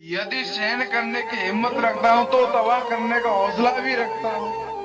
यदि सहन करने की हिम्मत रखता हूँ तो तबाह करने का हौसला भी रखता हूँ।